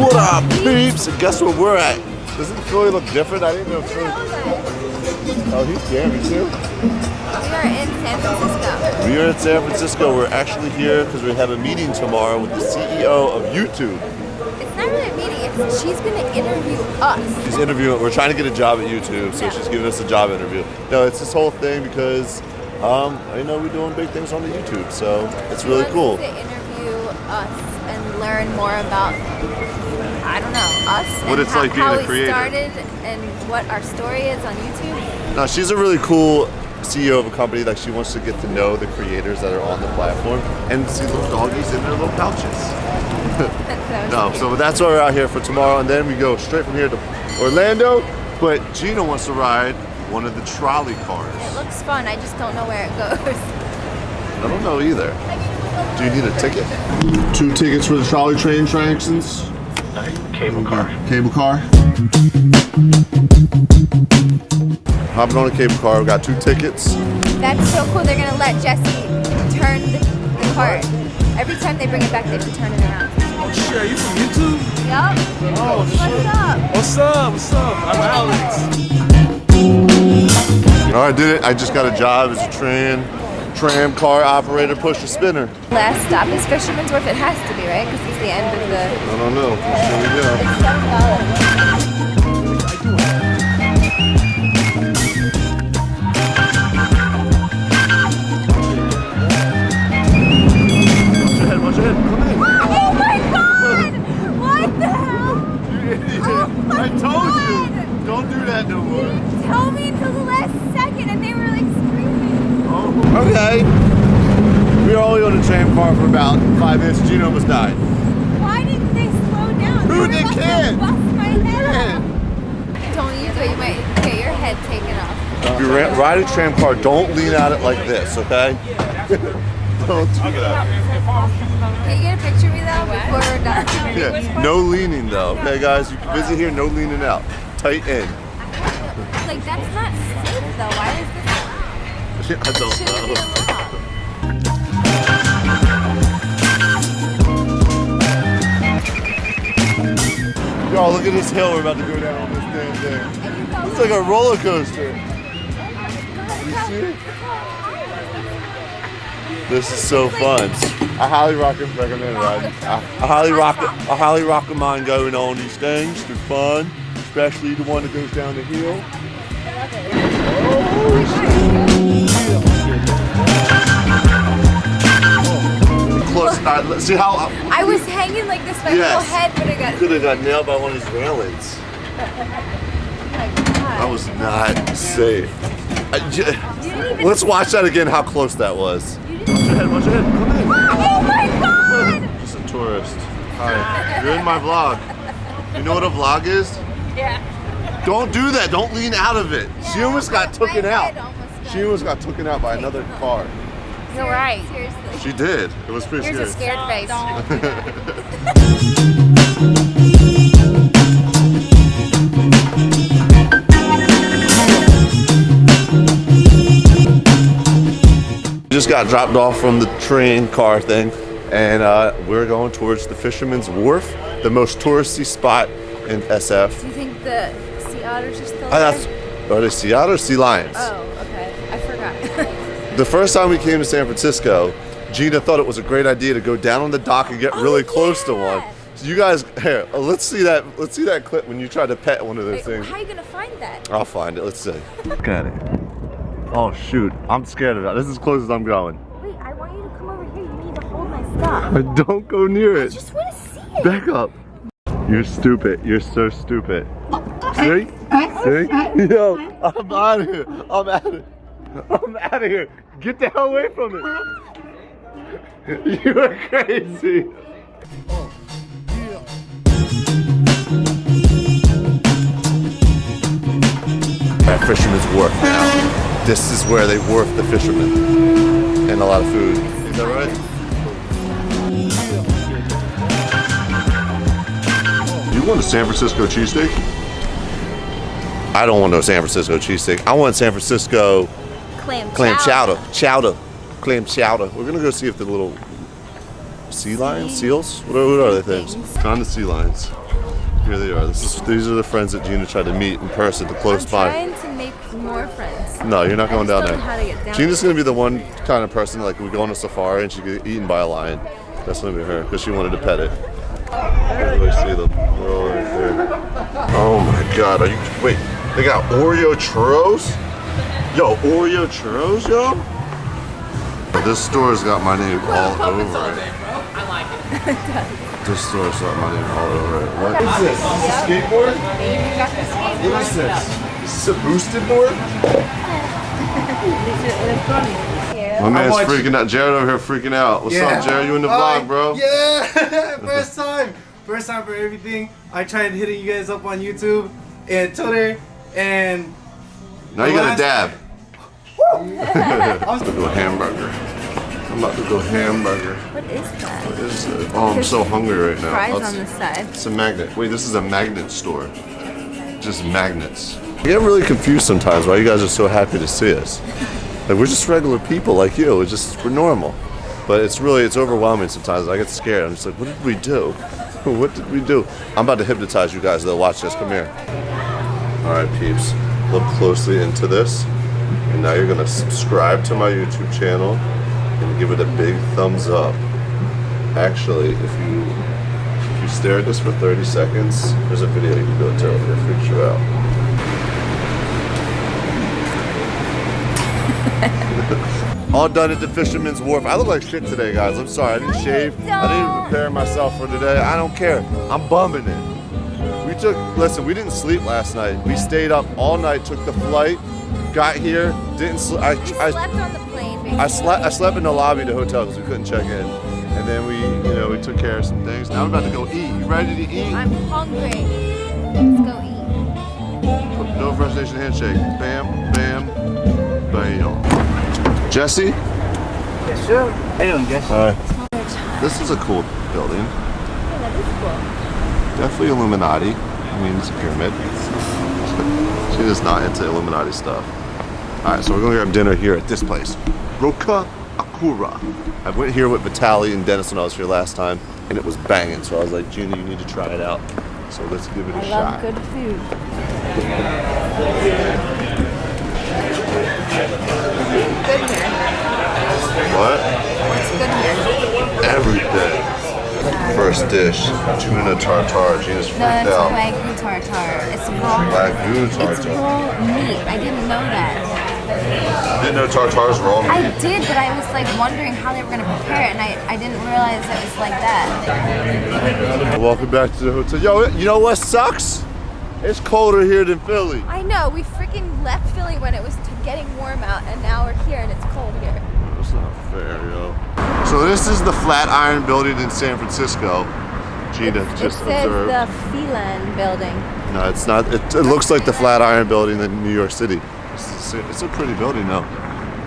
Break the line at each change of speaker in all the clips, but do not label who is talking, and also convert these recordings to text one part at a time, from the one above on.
What up, peeps? And guess where we're at? Doesn't Philly look different? I didn't know Philly. Oh, he's jamming too.
We are in San Francisco.
We are in San Francisco. We're actually here because we have a meeting tomorrow with the CEO of YouTube.
It's not really a meeting. It's she's going to interview us.
She's interviewing. We're trying to get a job at YouTube, so
Yeah.
she's giving us a job interview. No, it's this whole thing because um, I know we're doing big things on the YouTube, so it's really cool.
to interview us and learn more about I don't know us
What it's
how,
like being
how
a
we
creator.
started and what our story is on YouTube.
Now she's a really cool CEO of a company that she wants to get to know the creators that are on the platform and see little doggies in their little pouches. No,
cute.
so that's why we're out here for tomorrow, and then we go straight from here to Orlando. But Gina wants to ride one of the trolley cars.
it looks fun. I just don't know where it goes.
I don't know either. Do you need a ticket? Two tickets for the trolley train attractions.
Cable car.
Cable car. Hopping on a cable car. We got two tickets.
That's so cool. They're gonna let Jesse turn the, the cart. Every time they bring it back, they have to turn it around.
Oh shit, are you from YouTube?
Yup.
Oh
What's up?
What's up? What's up? I'm Alex.
Right, I did it. I just got a job as a tram, tram car operator, pusher spinner.
Last stop is Fisherman's Wharf. It has to be right because it's the end of the.
I don't know. Here we go.
It's seven.
Watch your head. Watch your head. Come in.
Oh my god! What the hell?
You idiot.
Oh my
I told you.
Oh
don't do that no more.
Tell me until the last second, and they were like screaming.
Oh. Okay. We were only on a tram car for about five minutes. Gina almost died.
Why didn't they slow down?
Who
They
they
were about to
can't?
Bust my head Don't use it. You might get your head taken off.
If you ride a tram car, don't lean at it like this, okay? don't do that.
Can you get a picture of me though before we're done?
Yeah. No leaning though, okay, guys? You can visit here, no leaning out. Tight in.
Like that's not safe though. Why is this?
I don't
Shouldn't
know. Y'all, look at this hill we're about to go down on this damn thing. It's like a roller coaster.
You
see it? This is so fun. I highly recommend riding. I, I highly rock I highly recommend going on these things. They're fun, especially the one that goes down the hill. Oh, Close. Uh, let's see how
I was hanging like this, my
Yes.
whole head would have got.
could have got nailed by one of these railings. That was not safe. I j- let's watch that again. How close that was. Watch your head. Watch your head. Come in.
Oh my god!
Just a tourist. Hi. You're in my vlog. You know what a vlog is?
Yeah.
Don't do that. Don't lean out of it. She almost got
My
taken out.
almost got-
She almost got taken out by another car.
You're right. Seriously.
She did. It was pretty
Here's a
scary.
scared face.
Just got dropped off from the train car thing, and uh, we're going towards the Fisherman's Wharf, the most touristy spot in SF.
Do you think the sea otters are still
Uh,
there?
that's, are they sea otters, sea lions?
Oh, okay. I forgot.
The first time we came to San Francisco, Gina thought it was a great idea to go down on the dock and get
Oh,
really close to one. So you guys, here, uh, let's see that. Let's see that clip when you tried to pet one of those
Wait,
things.
how are you gonna find that?
I'll find it. Let's see. Look at it. Oh shoot! I'm scared of that. This is as close as I'm going.
Wait, I want you to come over here. You need to hold my stuff.
Don't go near
I
it.
just want to see it.
Back up. You're stupid. You're so stupid. See? See? Yo, I'm out of here. I'm out of I'm out of here. Get the hell away from it. You are crazy. At Fisherman's Wharf now. This is where they wharf the fishermen. And a lot of food. Is that right? You want a San Francisco cheesesteak? I don't want no San Francisco cheesesteak. I want San Francisco
Clam,
clam chowder. Chowder. clam chowder. We're gonna go see if the little sea lions, seals, what are, what are they things? Found the sea lions. Here they are. This is, these are the friends that Gina tried to meet in person, the close
I'm
by.
trying to make more friends.
No, you're not going down there.
know how to get down
Gina's
there.
gonna be the one kind of person like we go on a safari and she get eaten by a lion. That's gonna be her because she wanted to pet it. Everybody see them. They're all right there. Oh my god, are you wait, they got Oreo churros? Yo, Oreo churros, yo? This store's got my name all over it. I like it. This store's got my name all over it. What is this? Is this a skateboard?
You got the skateboard.
What is this? Is this a boosted board? My man's
watch-
freaking out. Jared over here freaking out. What's up, Jared? You in the vlog, bro?
Yeah, first time. First time for everything. I tried hitting you guys up on YouTube and Twitter, and
Now you got a dab.
I was
Do a hamburger. I'm about to go hamburger.
What is that?
What is it? Oh, I'm so hungry right now.
Fries
Let's-
on the side.
It's a magnet. Wait, this is a magnet store. Just magnets. I get really confused sometimes why you guys are so happy to see us. Like we're just regular people like you. It's just we're normal. But it's really it's overwhelming sometimes. I get scared. I'm just like, what did we do? What did we do? I'm about to hypnotize you guys. They'll watch this. Come here. All right, peeps. Look closely into this. And now you're gonna subscribe to my YouTube channel and give it a big thumbs up. Actually, if you if you stare at this for 30 seconds, there's a video you can go to if it freaks you out. All done at the Fisherman's Wharf. I look like shit today, guys. I'm sorry. I didn't shave. I didn't prepare myself for today. I don't care. I'm bumming it. We took, listen, we didn't sleep last night. We stayed up all night, took the flight, got here, didn't sleep. I,
You
I,
slept on the plane, basically.
I slept. I slept in the lobby of the hotel because we couldn't check in, and then we, you know, we took care of some things. Now we're about to go eat. You ready to eat?
I'm hungry. Let's go eat.
No First Nation handshake. Bam, bam, bam. Jesse.
Yes, sir. How you doing, guys?
Hi. This is a cool building.
Yeah, that is cool.
Definitely Illuminati. I mean, it's a pyramid. she is not into Illuminati stuff. All right, so we're to grab dinner here at this place, Roka Akor. I went here with Vitaly and Dennis when I was here last time, and it was banging. So I was like, Gina, you need to try it out. So let's give it a
I
shot.
love good food. Good here.
What?
What's good here?
Everything. First dish, tuna tartare. Gina's freaked
No, it's
out.
wagyu tartare. It's raw.
Wagyu
It's
tartare.
raw meat. I didn't know that.
Didn't know tartare's raw
I did, but I was like wondering how they were gonna prepare it, and I, I didn't realize it was like that.
Welcome back to the hotel. Yo, you know what sucks? It's colder here than Philly.
I know. We freaking left Philly when it was t- getting warm out, and now we're here and it's cold here.
That's not fair, yo. So this is the Flatiron Building in San Francisco. Gina
it
just
says
observed.
the Phelan building.
No, it's not. It, it looks like the Flatiron Building in New York City. It's a, it's a pretty building, though.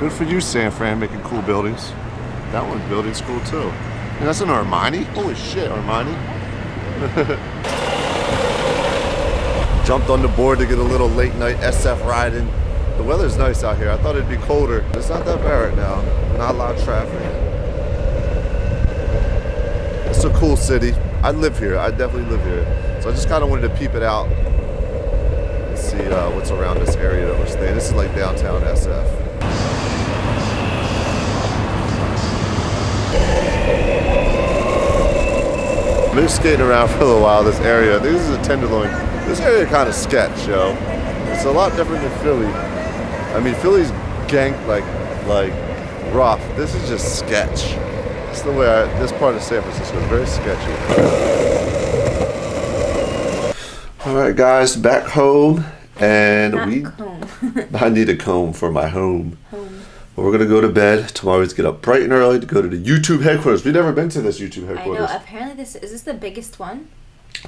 Good for you, San Fran, making cool buildings. That one building's cool too. And that's an Armani. Holy shit, Armani. Jumped on the board to get a little late night SF riding. The weather's nice out here. I thought it'd be colder. It's not that bad right now. Not a lot of traffic. It's a cool city. I live here. I definitely live here. So I just kind of wanted to peep it out and see uh, what's around this area that we're staying. This is like downtown SF. I've been skating around for a little while this area. This is a tenderloin. This area kind of sketch, yo. It's a lot different than Philly. I mean, Philly's gang like like rough. This is just sketch. It's the way I, this part of San Francisco is very sketchy. All right, guys, back home, and we.
home.
I need a comb for my home. But we're gonna go to bed tomorrow. We get up bright and early to go to the YouTube headquarters. We've never been to this YouTube
I know.
headquarters.
Apparently, this is this the biggest one.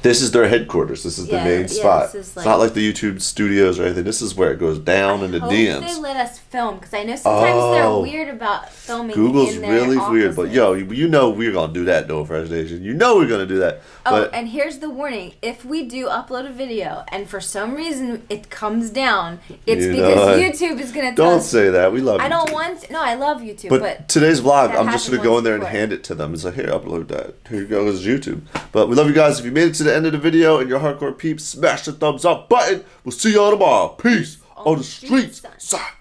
This is their headquarters. This is the main
yeah,
spot.
is
it's not like the YouTube studios or anything. This is where it goes down into
Hope they let us film because I know sometimes
Oh.
they're weird about filming.
Google's really weird, but yo, you, you know we're gonna do that, No Fresh Nation. You know we're gonna do that.
Oh, and here's the warning: if we do upload a video and for some reason it comes down, it's
You
because
I-
YouTube is gonna
don't
us.
say that. We love.
I don't
YouTube.
want. No, I love YouTube,
But,
but,
today's vlog, I'm just gonna go in there and
before.
hand it to them. It's like, here, upload that. Here you go, it's YouTube. But we love you guys. If you made it to the end of the video and you're hardcore peeps, smash the thumbs up button. We'll see y'all tomorrow. Peace on, the streets.
streets,
Side.